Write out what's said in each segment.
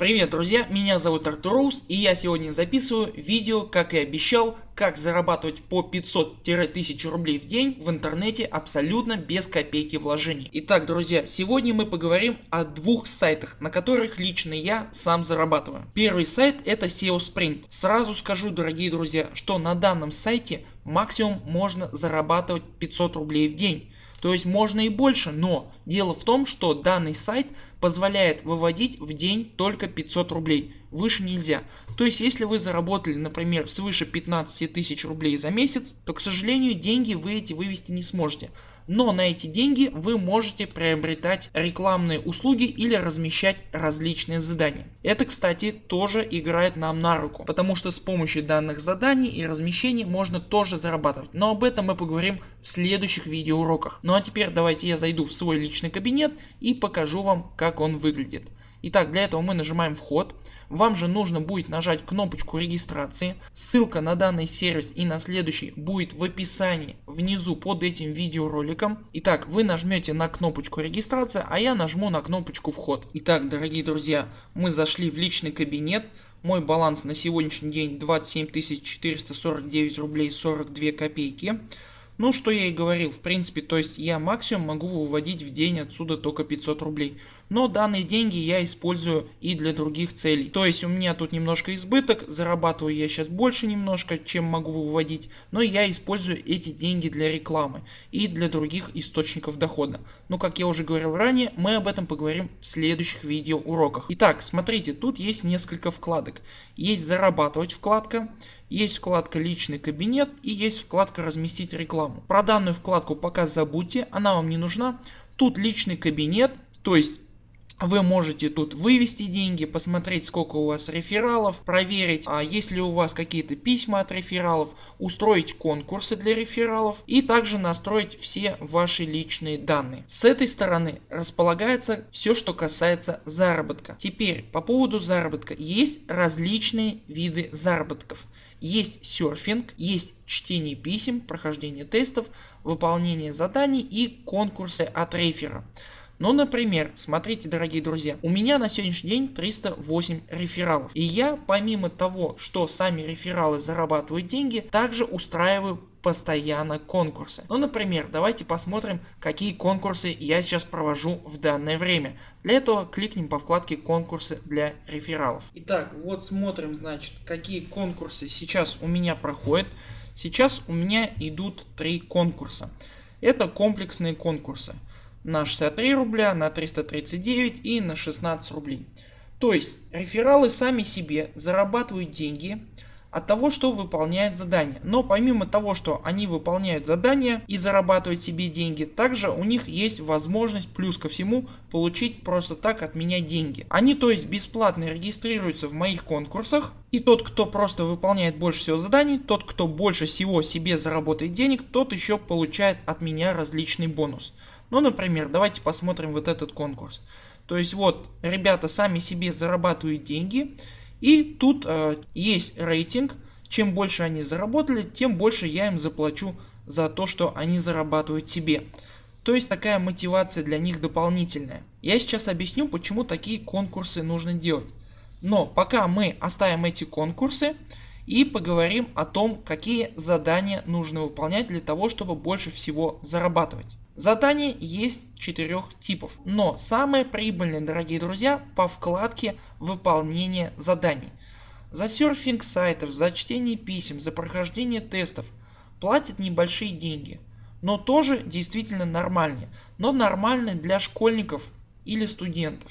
Привет друзья, меня зовут Артур Роуз и я сегодня записываю видео, как и обещал, как зарабатывать по 500-1000 рублей в день в интернете абсолютно без копейки вложений. Итак друзья, сегодня мы поговорим о двух сайтах, на которых лично я сам зарабатываю. Первый сайт это SEO Sprint. Сразу скажу дорогие друзья, что на данном сайте максимум можно зарабатывать 500 рублей в день. То есть можно и больше, но дело в том, что данный сайт позволяет выводить в день только 500 рублей, выше нельзя. То есть если вы заработали например свыше 15 тысяч рублей за месяц, то к сожалению деньги вы эти вывести не сможете но на эти деньги вы можете приобретать рекламные услуги или размещать различные задания. Это кстати тоже играет нам на руку, потому что с помощью данных заданий и размещений можно тоже зарабатывать, но об этом мы поговорим в следующих видеоуроках. Ну а теперь давайте я зайду в свой личный кабинет и покажу вам как он выглядит. Итак для этого мы нажимаем вход. Вам же нужно будет нажать кнопочку регистрации. Ссылка на данный сервис и на следующий будет в описании внизу под этим видеороликом. Итак вы нажмете на кнопочку регистрация, а я нажму на кнопочку вход. Итак дорогие друзья мы зашли в личный кабинет. Мой баланс на сегодняшний день 27 449 рублей 42 копейки. Ну что я и говорил в принципе то есть я максимум могу выводить в день отсюда только 500 рублей. Но данные деньги я использую и для других целей. То есть у меня тут немножко избыток, зарабатываю я сейчас больше немножко чем могу выводить. Но я использую эти деньги для рекламы и для других источников дохода. Но как я уже говорил ранее мы об этом поговорим в следующих видео уроках. Итак смотрите тут есть несколько вкладок. Есть зарабатывать вкладка есть вкладка личный кабинет и есть вкладка разместить рекламу. Про данную вкладку пока забудьте, она вам не нужна. Тут личный кабинет, то есть вы можете тут вывести деньги, посмотреть сколько у вас рефералов, проверить а есть ли у вас какие-то письма от рефералов, устроить конкурсы для рефералов и также настроить все ваши личные данные. С этой стороны располагается все что касается заработка. Теперь по поводу заработка есть различные виды заработков. Есть серфинг, есть чтение писем, прохождение тестов, выполнение заданий и конкурсы от рефера. Ну например, смотрите дорогие друзья, у меня на сегодняшний день 308 рефералов. И я помимо того, что сами рефералы зарабатывают деньги, также устраиваю постоянно конкурсы. Ну например давайте посмотрим какие конкурсы я сейчас провожу в данное время. Для этого кликнем по вкладке конкурсы для рефералов. Итак вот смотрим значит какие конкурсы сейчас у меня проходят. Сейчас у меня идут три конкурса. Это комплексные конкурсы на 63 рубля, на 339 и на 16 рублей. То есть рефералы сами себе зарабатывают деньги от того что выполняет задание. Но помимо того что они выполняют задание и зарабатывают себе деньги, также у них есть возможность плюс ко всему получить просто так от меня деньги. Они то есть бесплатно регистрируются в моих конкурсах и тот кто просто выполняет больше всего заданий, тот кто больше всего себе заработает денег, тот еще получает от меня различный бонус. Ну например давайте посмотрим вот этот конкурс. То есть вот ребята сами себе зарабатывают деньги и тут э, есть рейтинг. Чем больше они заработали, тем больше я им заплачу за то, что они зарабатывают себе. То есть такая мотивация для них дополнительная. Я сейчас объясню почему такие конкурсы нужно делать. Но пока мы оставим эти конкурсы и поговорим о том какие задания нужно выполнять для того чтобы больше всего зарабатывать. Заданий есть четырех типов, но самые прибыльные дорогие друзья по вкладке выполнение заданий. За серфинг сайтов, за чтение писем, за прохождение тестов платят небольшие деньги, но тоже действительно нормальные, но нормальные для школьников или студентов.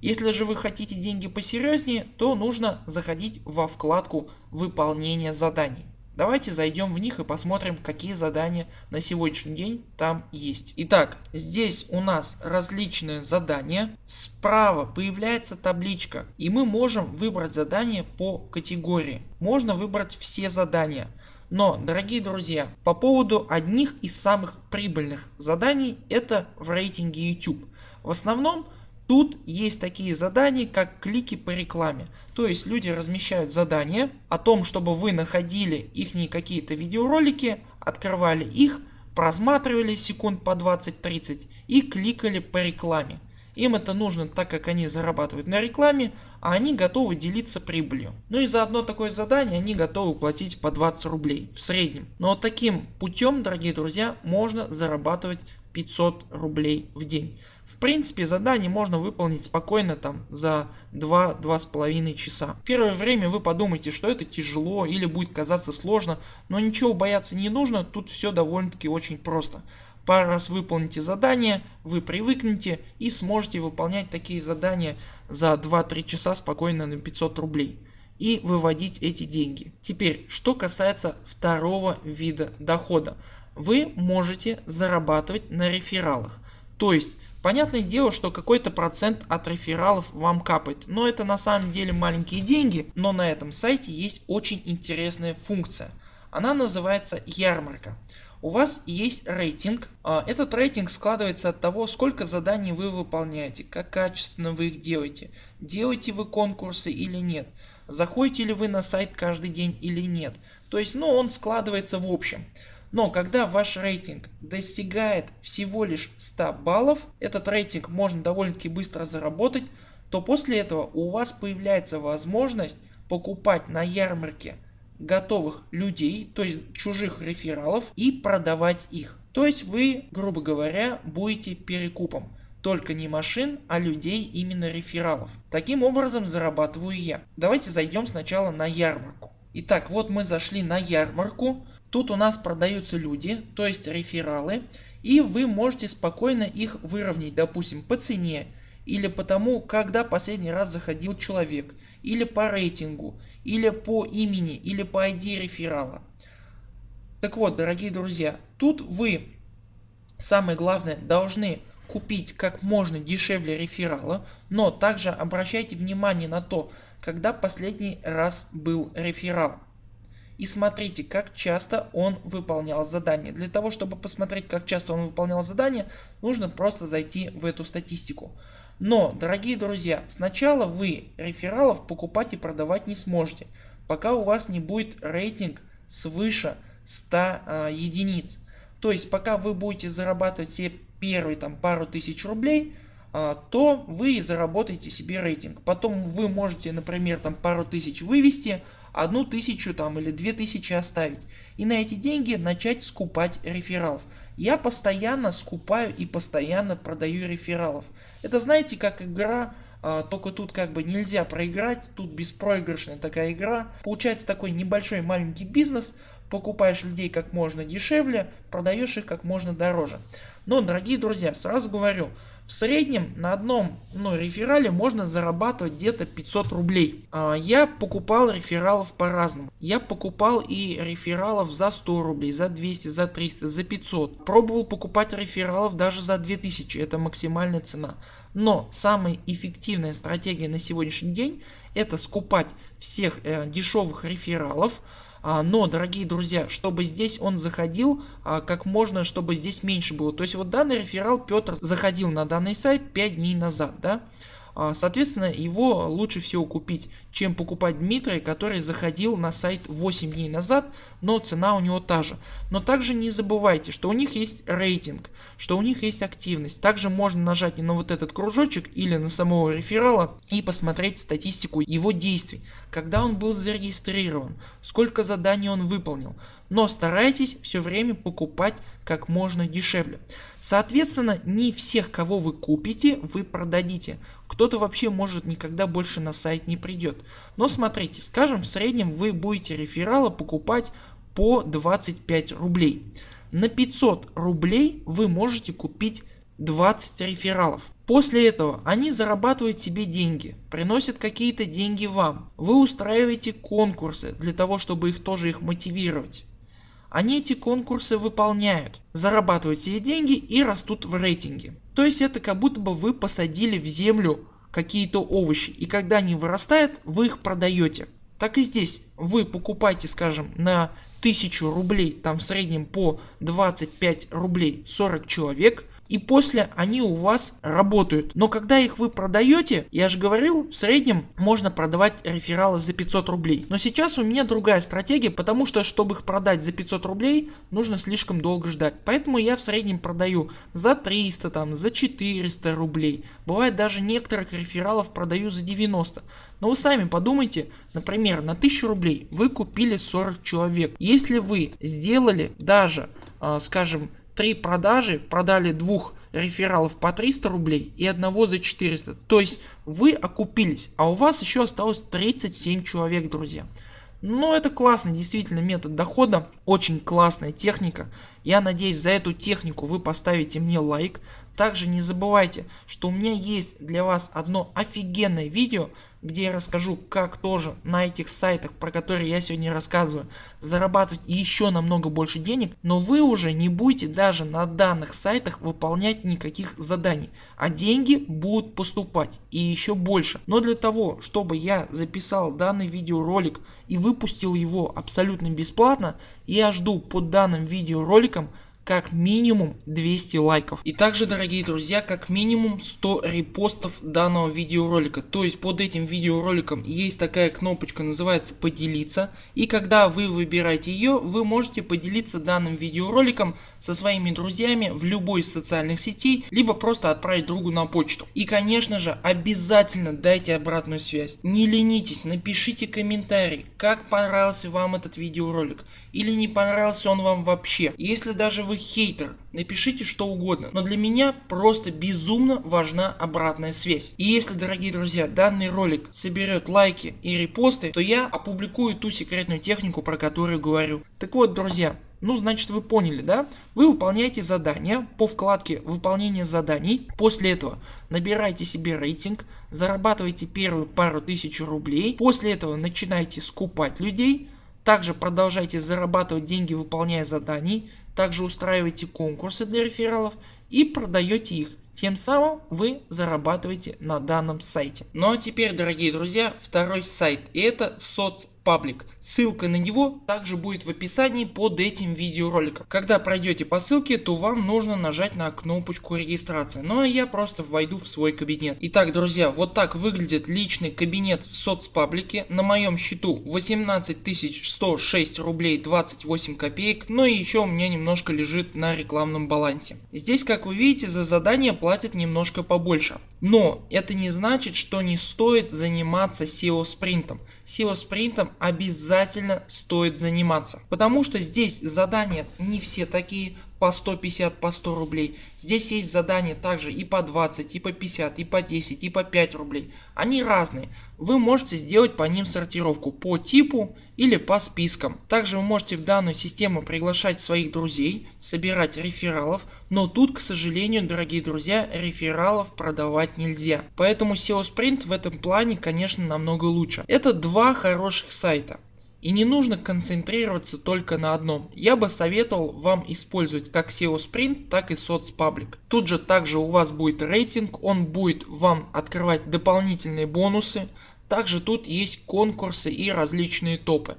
Если же вы хотите деньги посерьезнее, то нужно заходить во вкладку выполнение заданий. Давайте зайдем в них и посмотрим какие задания на сегодняшний день там есть. Итак здесь у нас различные задания. Справа появляется табличка и мы можем выбрать задание по категории. Можно выбрать все задания. Но дорогие друзья по поводу одних из самых прибыльных заданий это в рейтинге YouTube. В основном Тут есть такие задания как клики по рекламе. То есть люди размещают задания о том чтобы вы находили их какие-то видеоролики, открывали их, просматривали секунд по 20-30 и кликали по рекламе. Им это нужно так как они зарабатывают на рекламе, а они готовы делиться прибылью. Ну и за одно такое задание они готовы платить по 20 рублей в среднем. Но таким путем дорогие друзья можно зарабатывать 500 рублей в день. В принципе задание можно выполнить спокойно там за 2-2,5 часа. Первое время вы подумаете что это тяжело или будет казаться сложно, но ничего бояться не нужно, тут все довольно таки очень просто. Пару раз выполните задание, вы привыкнете и сможете выполнять такие задания за 2-3 часа спокойно на 500 рублей и выводить эти деньги. Теперь что касается второго вида дохода. Вы можете зарабатывать на рефералах. То есть Понятное дело, что какой-то процент от рефералов вам капает, но это на самом деле маленькие деньги, но на этом сайте есть очень интересная функция. Она называется ярмарка. У вас есть рейтинг. А, этот рейтинг складывается от того сколько заданий вы выполняете, как качественно вы их делаете, делаете вы конкурсы или нет, заходите ли вы на сайт каждый день или нет. То есть ну он складывается в общем. Но когда ваш рейтинг достигает всего лишь 100 баллов, этот рейтинг можно довольно таки быстро заработать, то после этого у вас появляется возможность покупать на ярмарке готовых людей, то есть чужих рефералов и продавать их. То есть вы грубо говоря будете перекупом. Только не машин, а людей именно рефералов. Таким образом зарабатываю я. Давайте зайдем сначала на ярмарку. Итак вот мы зашли на ярмарку. Тут у нас продаются люди, то есть рефералы. И вы можете спокойно их выровнять допустим по цене или по тому когда последний раз заходил человек или по рейтингу или по имени или по ID реферала. Так вот дорогие друзья тут вы самое главное должны купить как можно дешевле реферала, но также обращайте внимание на то когда последний раз был реферал. И смотрите как часто он выполнял задание. Для того чтобы посмотреть как часто он выполнял задание нужно просто зайти в эту статистику. Но дорогие друзья сначала вы рефералов покупать и продавать не сможете пока у вас не будет рейтинг свыше 100 э, единиц. То есть пока вы будете зарабатывать себе первые там пару тысяч рублей а, то вы заработаете себе рейтинг. Потом вы можете например там пару тысяч вывести, одну тысячу там или две тысячи оставить и на эти деньги начать скупать рефералов. Я постоянно скупаю и постоянно продаю рефералов. Это знаете как игра а, только тут как бы нельзя проиграть, тут беспроигрышная такая игра. Получается такой небольшой маленький бизнес, покупаешь людей как можно дешевле, продаешь их как можно дороже. Но дорогие друзья сразу говорю в среднем на одном ну, реферале можно зарабатывать где-то 500 рублей. А, я покупал рефералов по-разному. Я покупал и рефералов за 100 рублей, за 200, за 300, за 500. Пробовал покупать рефералов даже за 2000, это максимальная цена. Но самая эффективная стратегия на сегодняшний день это скупать всех э, дешевых рефералов но дорогие друзья чтобы здесь он заходил а, как можно чтобы здесь меньше было. То есть вот данный реферал Петр заходил на данный сайт 5 дней назад. Да? А, соответственно его лучше всего купить чем покупать Дмитрия который заходил на сайт 8 дней назад но цена у него та же. Но также не забывайте что у них есть рейтинг что у них есть активность. Также можно нажать на вот этот кружочек или на самого реферала и посмотреть статистику его действий. Когда он был зарегистрирован, сколько заданий он выполнил. Но старайтесь все время покупать как можно дешевле. Соответственно не всех кого вы купите вы продадите. Кто-то вообще может никогда больше на сайт не придет. Но смотрите скажем в среднем вы будете реферала покупать по 25 рублей. На 500 рублей вы можете купить 20 рефералов. После этого они зарабатывают себе деньги, приносят какие-то деньги вам. Вы устраиваете конкурсы для того чтобы их тоже их мотивировать. Они эти конкурсы выполняют, зарабатывают себе деньги и растут в рейтинге. То есть это как будто бы вы посадили в землю какие-то овощи и когда они вырастают вы их продаете. Так и здесь вы покупаете скажем на 1000 рублей там в среднем по 25 рублей 40 человек и после они у вас работают. Но когда их вы продаете, я же говорил, в среднем можно продавать рефералы за 500 рублей. Но сейчас у меня другая стратегия, потому что чтобы их продать за 500 рублей, нужно слишком долго ждать. Поэтому я в среднем продаю за 300, там, за 400 рублей. Бывает даже некоторых рефералов продаю за 90. Но вы сами подумайте, например на 1000 рублей вы купили 40 человек. Если вы сделали даже э, скажем 3 продажи, продали двух рефералов по 300 рублей и одного за 400. То есть вы окупились, а у вас еще осталось 37 человек друзья. Но это классный действительно метод дохода, очень классная техника. Я надеюсь за эту технику вы поставите мне лайк. Также не забывайте, что у меня есть для вас одно офигенное видео, где я расскажу как тоже на этих сайтах про которые я сегодня рассказываю зарабатывать еще намного больше денег, но вы уже не будете даже на данных сайтах выполнять никаких заданий, а деньги будут поступать и еще больше. Но для того чтобы я записал данный видеоролик и выпустил его абсолютно бесплатно, я жду под данным видеороликом как минимум 200 лайков. И также дорогие друзья как минимум 100 репостов данного видеоролика. То есть под этим видеороликом есть такая кнопочка называется поделиться. И когда вы выбираете ее вы можете поделиться данным видеороликом со своими друзьями в любой из социальных сетей. Либо просто отправить другу на почту. И конечно же обязательно дайте обратную связь. Не ленитесь напишите комментарий как понравился вам этот видеоролик. Или не понравился он вам вообще. Если даже вы хейтер, напишите что угодно, но для меня просто безумно важна обратная связь. И если дорогие друзья данный ролик соберет лайки и репосты, то я опубликую ту секретную технику про которую говорю. Так вот друзья, ну значит вы поняли да? Вы выполняете задания по вкладке выполнение заданий. После этого набираете себе рейтинг, зарабатываете первую пару тысяч рублей. После этого начинаете скупать людей. Также продолжайте зарабатывать деньги выполняя заданий также устраиваете конкурсы для рефералов и продаете их. Тем самым вы зарабатываете на данном сайте. Ну а теперь дорогие друзья второй сайт и это соц паблик. Ссылка на него также будет в описании под этим видеороликом. Когда пройдете по ссылке, то вам нужно нажать на кнопочку регистрации. Ну а я просто войду в свой кабинет. Итак, друзья, вот так выглядит личный кабинет в соцпаблике. На моем счету 18 106 рублей 28 копеек. Но и еще у меня немножко лежит на рекламном балансе. Здесь, как вы видите, за задание платят немножко побольше. Но это не значит, что не стоит заниматься SEO спринтом. SEO спринтом обязательно стоит заниматься. Потому что здесь задания не все такие по 150 по 100 рублей. Здесь есть задания также и по 20 и по 50 и по 10 и по 5 рублей. Они разные. Вы можете сделать по ним сортировку по типу или по спискам. Также вы можете в данную систему приглашать своих друзей, собирать рефералов, но тут к сожалению дорогие друзья рефералов продавать нельзя. Поэтому SEO Sprint в этом плане конечно намного лучше. Это два хороших сайта. И не нужно концентрироваться только на одном. Я бы советовал вам использовать как SEO Sprint, так и соцпаблик. Тут же также у вас будет рейтинг, он будет вам открывать дополнительные бонусы. Также тут есть конкурсы и различные топы.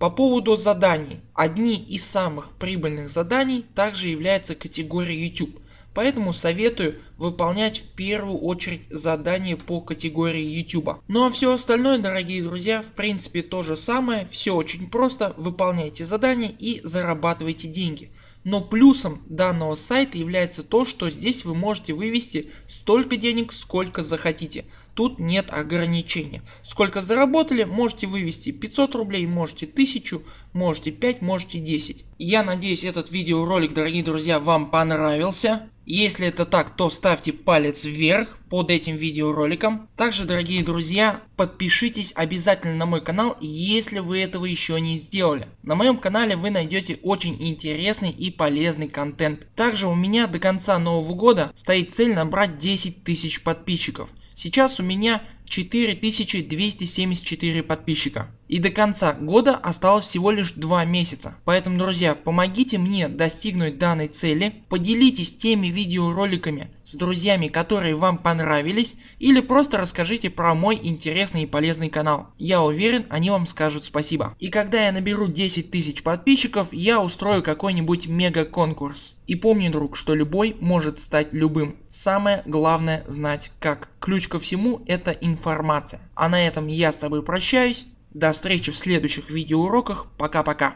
По поводу заданий. Одни из самых прибыльных заданий также является категория YouTube. Поэтому советую выполнять в первую очередь задания по категории YouTube. Ну а все остальное дорогие друзья в принципе то же самое, все очень просто, выполняйте задания и зарабатывайте деньги. Но плюсом данного сайта является то, что здесь вы можете вывести столько денег сколько захотите. Тут нет ограничения. Сколько заработали можете вывести 500 рублей, можете 1000, можете 5, можете 10. Я надеюсь этот видеоролик дорогие друзья вам понравился. Если это так, то ставьте палец вверх под этим видеороликом. Также дорогие друзья подпишитесь обязательно на мой канал если вы этого еще не сделали. На моем канале вы найдете очень интересный и полезный контент. Также у меня до конца нового года стоит цель набрать 10 тысяч подписчиков. Сейчас у меня 4274 подписчика. И до конца года осталось всего лишь 2 месяца. Поэтому друзья помогите мне достигнуть данной цели, поделитесь теми видеороликами с друзьями которые вам понравились или просто расскажите про мой интересный и полезный канал. Я уверен они вам скажут спасибо. И когда я наберу 10 тысяч подписчиков я устрою какой-нибудь мега конкурс. И помни друг что любой может стать любым. Самое главное знать как. Ключ ко всему это информация. А на этом я с тобой прощаюсь. До встречи в следующих видеоуроках. Пока-пока.